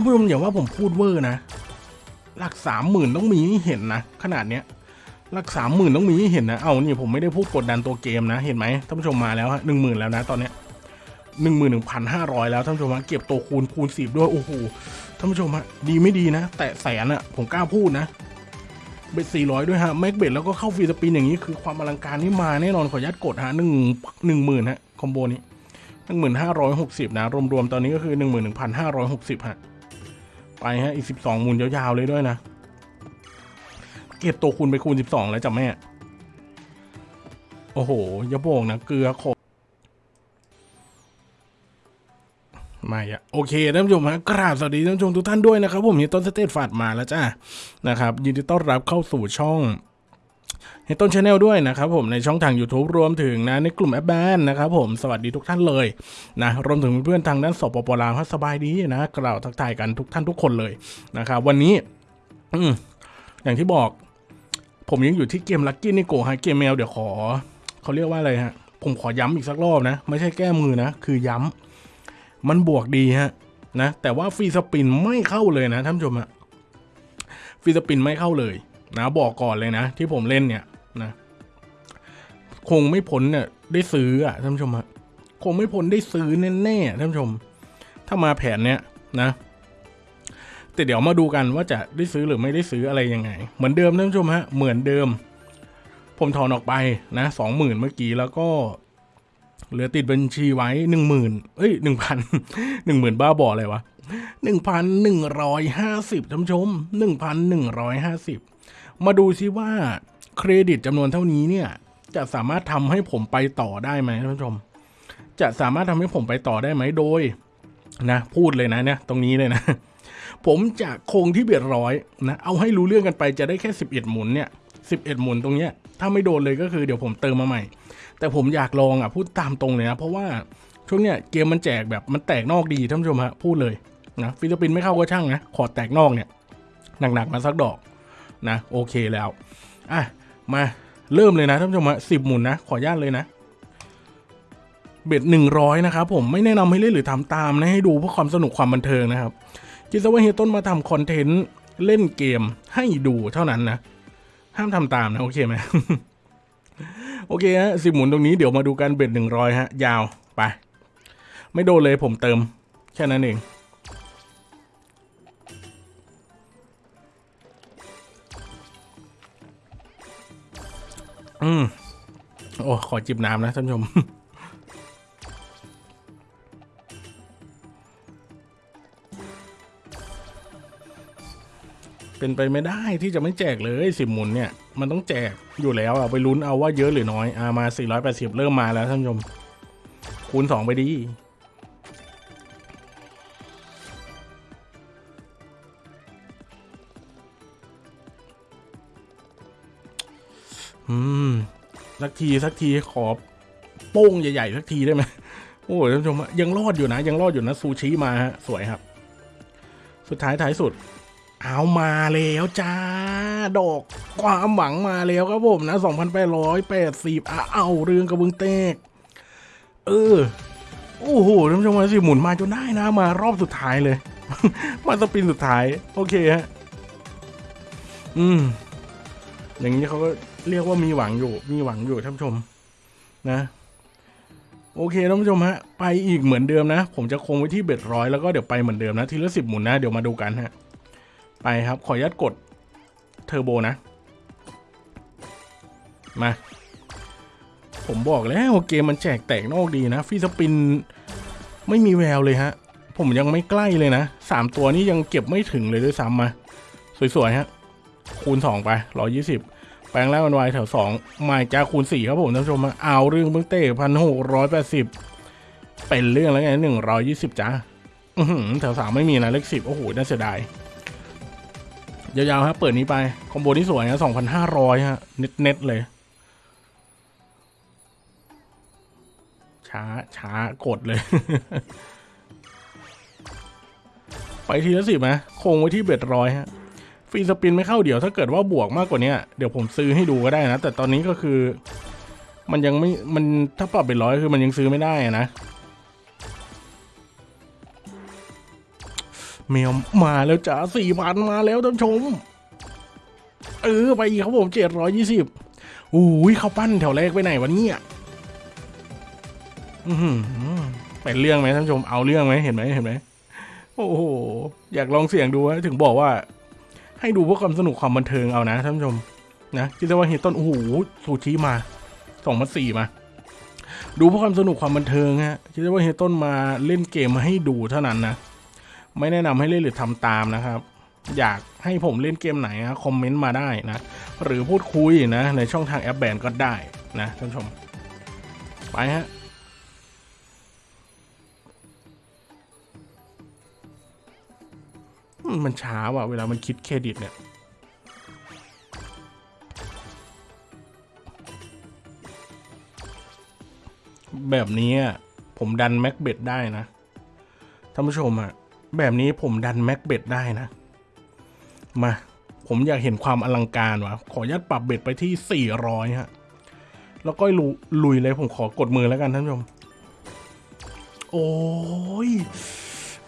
านผู้ชมอย่าว่าผมพูดเวอร์นะ หลักสามหมื่นต้องมีให้เห็นนะ ขนาดเนี้ย หลักสามหมื่นต้องมีให้เห็นนะ เอานี่ผมไม่ได้พูดกดดันตัวเกมนะ เห็นไหมท่านผู้ชมมาแล้วฮะหนึ่งหมื่นแล้วนะตอนเนี้ยหนึ่งหมื่นหนึ่งพันห้าร้อยแล้วท่านผู้ชมฮะเก็บตัวคูณคูณสิบด้วยโอ้โหท่านผู้ชมฮะดีไม่ดีนะ แต่แสนอะผมกล้าพูดนะ bet สี่ร้อยด้วยฮะ max bet แล้วก็เข้า free spin อย่างนี้คือความอลังการนี่มาแน่นอนขออนุญาตกดฮะหนึ่งหนึ่งหมื่นฮะ combo นี้หนึ่งหมื่นห้าร้อยหกสิบนะรวมๆตอนนี้ก็คือหนึ่งหมื่นหนึ่งพันห้าร้อยหกสิบฮะ ไปฮะอีกสิบสองหมุนยาวๆเลยด้วยนะ เก็บตัวคูณไปคูณสิบสองแล้วจ้ะแม่ โอ้โหอย่าบอกนะเกลือขบไม่อะโอเคท่านผู้ชมฮะกราบสวัสดีท่านผู้ชมทุกท่านด้วยนะครับผมเฮต้นสเตตฟาดมาแล้วจ้านะครับยินดีต้อนรับเข้าสู่ช่อง เฮต้น channel ด้วยนะครับผมในช่องทาง YouTube รวมถึงนะในกลุ่มแอปแบนนะครับผมสวัสดีทุกท่านเลยนะรวมถึงเพื่อนๆทางด้านสปปลาวสบายดีนะกล่าวทักทายกันทุกท่านทุกคนเลยนะครับวันนี้อย่างที่บอก ผมยังอยู่ที่เกม Lucky Neko ฮะเกมแมวเดี๋ยวขอเขาเรียกว่าอะไรฮะผมขอย้ำอีกสักรอบนะ ไม่ใช่แก้มือนะ คือย้ำมันบวกดีฮะนะแต่ว่า free spin ไม่เข้าเลยนะท่านผู้ชมฮะ free spin ไม่เข้าเลย นะบอกก่อนเลยนะ ที่ผมเล่นเนี่ยนะคงไม่พ้นเนี่ยได้ซื้ออะท่านผู้ชมฮะคงไม่พ้นได้ซื้อแน่ๆท่านผู้ชม ถ้ามาแผนเนี้ยนะ แต่เดี๋ยวมาดูกันว่าจะได้ซื้อหรือไม่ได้ซื้ออะไรยังไง เหมือนเดิมท่านผู้ชมฮะเหมือนเดิม ผมถอนออกไปนะสองหมื่นเมื่อกี้แล้วก็เหลือติดบัญชีไว้หนึ่งหมื่นเอ้ยหนึ่งพันหนึ่งหมื่นบ้าบออะไรวะหนึ่งพันหนึ่งร้อยห้าสิบท่านผู้ชมหนึ่งพันหนึ่งร้อยห้าสิบ มาดูซิว่าเครดิตจำนวนเท่านี้เนี่ย จะสามารถทำให้ผมไปต่อได้ไหมท่านผู้ชม จะสามารถทำให้ผมไปต่อได้ไหมโดย นะ พูดเลยนะเนี่ยตรงนี้เลยนะ ผมจะคงที่เบียดร้อยนะ เอาให้รู้เรื่องกันไปจะได้แค่สิบเอ็ดหมุนเนี่ยสิบเอ็ดหมุนตรงเนี้ย ถ้าไม่โดนเลยก็คือเดี๋ยวผมเติมมาใหม่ แต่ผมอยากลองอะพูดตามตรงเลยนะ เพราะว่าช่วงเนี้ยเกมมันแจกแบบมันแตกนอกดีท่านผู้ชมฮะพูดเลยนะฟิลิปปินส์ไม่เข้าก็ช่างนะขอแตกนอกเนี่ยหนักๆมาสักดอก นะโอเคแล้วอะมาเริ่มเลยนะท่านผู้ชมฮะสิบหมุนนะ ขออนุญาตเลยนะ เบ็ดหนึ่งร้อยนะครับผมไม่แนะนำให้เล่นหรือทำตามนะให้ดูเพื่อความสนุกความบันเทิงนะครับคิดซะว่าเฮยต้นมาทำคอนเทนต์เล่นเกมให้ดูเท่านั้นนะ ห้ามทำตามนะ โอเคไหมโอเคฮะสิบหมุนตรงนี้เดี๋ยวมาดูกันเบ็ดหนึ่งร้อยฮะ ยาวไป ไม่โดนเลยผมเติม แค่นั้นเอง อืมโอ้ขอจิบน้ำนะท่านผู้ชมเป็นไปไม่ได้ที่จะไม่แจกเลยสิบหมุนเนี่ย มันต้องแจกอยู่แล้วอะไปลุ้นเอาว่าเยอะหรือน้อยอามา 480 เริ่มมาแล้วท่านผู้ชม คูณ 2 ไปดี อืม สักทีสักทีขอโป้งใหญ่ๆสักทีได้ไหมโอ้ยท่านผู้ชมยังรอดอยู่นะ ยังรอดอยู่นะซูชิมาฮะสวยครับ สุดท้ายท้ายสุด เอามาแล้วจ้า ดอกความหวังมาแล้วครับผมนะ 2,880อะเอาเรื่องกระเบื้องเตก เออ โอ้โหท่านผู้ชมมาสิหมุนมาจนได้นะ มารอบสุดท้ายเลย มาสปินสุดท้าย โอเคฮะ อืม อย่างนี้เขาก็เรียกว่ามีหวังอยู่ มีหวังอยู่ท่านผู้ชมนะ โอเคท่านผู้ชมฮะ ไปอีกเหมือนเดิมนะ ผมจะคงไว้ที่เบ็ดร้อยแล้วก็เดี๋ยวไปเหมือนเดิมนะ ทีละสิบหมุนนะ เดี๋ยวมาดูกันฮะ ไปครับ ขออนุญาตกดเทอร์โบนะ มา ผมบอกแล้วเกมมันแจกแตกนอกดีนะฟีสปินไม่มีแววเลยฮะ ผมยังไม่ใกล้เลยนะสามตัวนี้ยังเก็บไม่ถึงเลยด้วยซ้ำมา สวยๆฮะ คูณสองไปร้อยี่สิบแปลงแล้วมันวายแถวสองมาจ้าคูณสี่ครับผมท่านผู้ชมเอาเรื่องเบื้องเต้พันหกร้อยแปดสิบเป็นเรื่องแล้วไงหนึ่งร้อยยี่สิบจ้าอื้อหือแถวสามไม่มีนะเลขสิบโอ้โหน่าเสียดายยาวๆฮะเปิดนี้ไป คอมโบที่สวยฮะสองพันห้าร้อยฮะ เน็ตเน็ตเลย ช้าช้ากดเลย ไปทีละสิบนะคงไว้ที่เบ็ดร้อยฮะ ฟรีสปินไม่เข้าเดี๋ยวถ้าเกิดว่าบวกมากกว่านี้เดี๋ยวผมซื้อให้ดูก็ได้นะ แต่ตอนนี้ก็คือ มันยังไม่มันถ้าปรับเป็นร้อยคือมันยังซื้อไม่ได้อะนะมแมวมาแล้วจ้าสี่พันมาแล้วท่านชม เออไปอีกครับผมเจ็ดร้อยยี่สิบอุ้ยเขาปั้นแถวแรกไปไหนวะเนี่ยอือหือเป็นเรื่องไหมท่านชมเอาเรื่องไหมเห็นไหมเห็นไหมโอ้โหอยากลองเสี่ยงดูถึงบอกว่า ให้ดูเพื่อความสนุกความบันเทิงเอานะท่านผู้ชมนะคิดว่าเฮยต้นโอ้โหซูชิมาสองมาสี่มา ดูเพื่อความสนุกความบันเทิงฮะคิดว่าเฮยต้นมาเล่นเกมมาให้ดูเท่านั้นนะไม่แนะนำให้เล่นหรือทำตามนะครับ อยากให้ผมเล่นเกมไหนนะคอมเมนต์มาได้นะ หรือพูดคุยนะในช่องทางแอปแบนก็ได้นะท่านผู้ชม ไปฮะ มันช้าว่ะเวลามันคิดเครดิตเนี่ย แบบนี้ผมดัน max bet ได้นะท่านผู้ชมอะแบบนี้ผมดัน max bet ได้นะ มา ผมอยากเห็นความอลังการวะขออนุญาตปรับ bet ไปที่ 400 ฮะ แล้วก็ลุลุยเลยผมขอกดมือแล้วกันท่านผู้ชม โอ้ย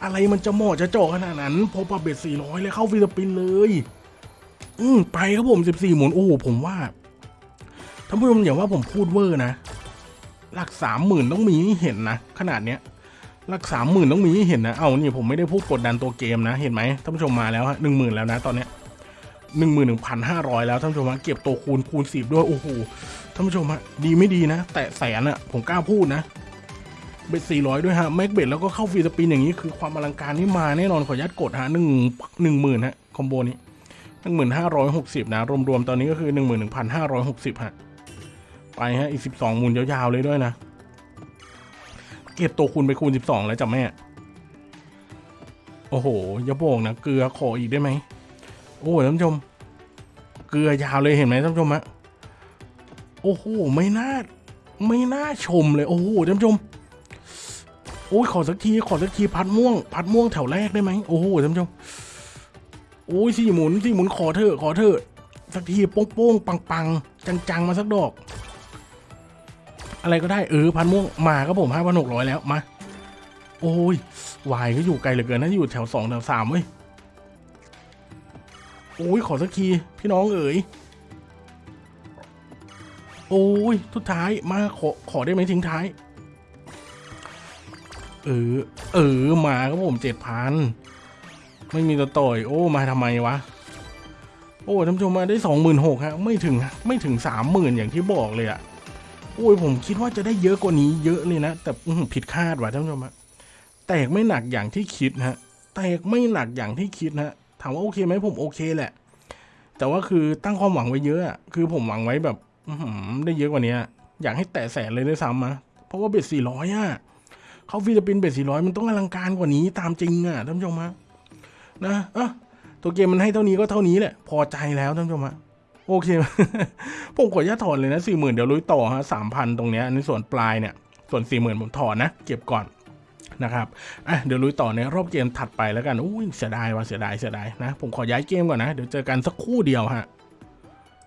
อะไรมันจะเหมาะจะเจาะขนาดนั้น พอปรับ bet 400 เลยเข้า free spin เลย อืมไปครับผม 14 หมุน โอ้โห ผมว่าท่านผู้ชมอย่าว่าผมพูดเวอร์นะ หลักสามหมื่นต้องมีให้เห็นนะ ขนาดเนี้ย หลักสามหมื่นต้องมีให้เห็นนะ เอานี่ผมไม่ได้พูดกดดันตัวเกมนะ เห็นไหมท่านผู้ชมมาแล้วฮะหนึ่งหมื่นแล้วนะตอนเนี้ยหนึ่งหมื่นหนึ่งพันห้าร้อยแล้วท่านผู้ชมฮะเก็บตัวคูณคูณสิบด้วย โอ้โหท่านผู้ชมฮะดีไม่ดีนะ แต่แสนอะผมกล้าพูดนะ เบ็ดสี่ร้อยด้วยฮะแม็กเบ็ดแล้วก็เข้าฟรีสปินอย่างนี้คือความอลังการนี่มาแน่นอนขออนุญาตกดฮะหนึ่งหนึ่งหมื่นฮะคอมโบนี้หนึ่งหมื่นห้าร้อยหกสิบนะ รวมๆ ตอนนี้ก็คือหนึ่งหมื่นหนึ่งพันห้าร้อยหกสิบฮะ ไปฮะ อีกสิบสองหมุนยาวๆ เลยด้วยนะ เก็บตัวคูณไปคูณสิบสองแล้วจ้ะแม่ โอ้โห อย่าบอกนะ เกลือขออีกได้ไหม โอ้ยท่านผู้ชม เกลือยาวเลยเห็นไหมท่านผู้ชมฮะ โอ้โห ไม่น่า ไม่น่าชมเลย โอ้โหท่านผู้ชม โอ้ยขอสักทีขอสักทีพัดม่วง พัดม่วงแถวแรกได้ไหมโอ้โหท่านผู้ชมโอ้ยสี่หมุนสี่หมุนขอเถอะขอเถอะสักทีโป้งโป้งปังปังจังจังๆมาสักดอก อะไรก็ได้เออพันม่วงมาครับผมห้าพันหกร้อยแล้วมา โอ้ยวายก็อยู่ไกลเหลือเกินนะอยู่แถวสองแถวสามเว้ยโอ้ยขอสักทีพี่น้องเอ๋ยโอ้ยทุดท้ายมาขอขอได้ไหมทิ้งท้าย เออ เออ มาครับผมเจ็ดพันไม่มีตัวต่อย โอ้ มาทำไมวะ โอ้ท่านผู้ชมมาได้สองหมื่นหกฮะ ไม่ถึง ไม่ถึงสามหมื่นอย่างที่บอกเลยอะโอ้ยผมคิดว่าจะได้เยอะกว่านี้เยอะเลยนะ แต่อืผิดคาดว่ะท่านผู้ชมฮะแตกไม่หนักอย่างที่คิดฮะ แตกไม่หนักอย่างที่คิดฮะ ถามว่าโอเคไหมผมโอเคแหละ แต่ว่าคือตั้งความหวังไว้เยอะอะคือผมหวังไว้แบบอืได้เยอะกว่านี้อะอยากให้แตะแสนเลยด้วยซ้ำอะเพราะว่า bet สี่ร้อยอะ เข้า free spin bet สี่ร้อยมันต้องอลังการกว่านี้ตามจริงอะท่านผู้ชมฮะนะเอะตัวเกมมันให้เท่านี้ก็เท่านี้แหละ พอใจแล้วท่านผู้ชมฮะโอเค ผมขออนุญาตถอนเลยนะสี่หมื่นเดี๋ยวลุยต่อฮะสามพันตรงเนี้ยในส่วนปลายเนี่ย ส่วนสี่หมื่นผมถอนนะ เก็บก่อนนะครับ อะ เดี๋ยวลุยต่อในรอบเกมถัดไปแล้วกัน อุ้ยเสียดายว่ะเสียดายเสียดายนะ ผมขอย้ายเกมก่อนนะ เดี๋ยวเจอกันสักคู่เดียวฮะ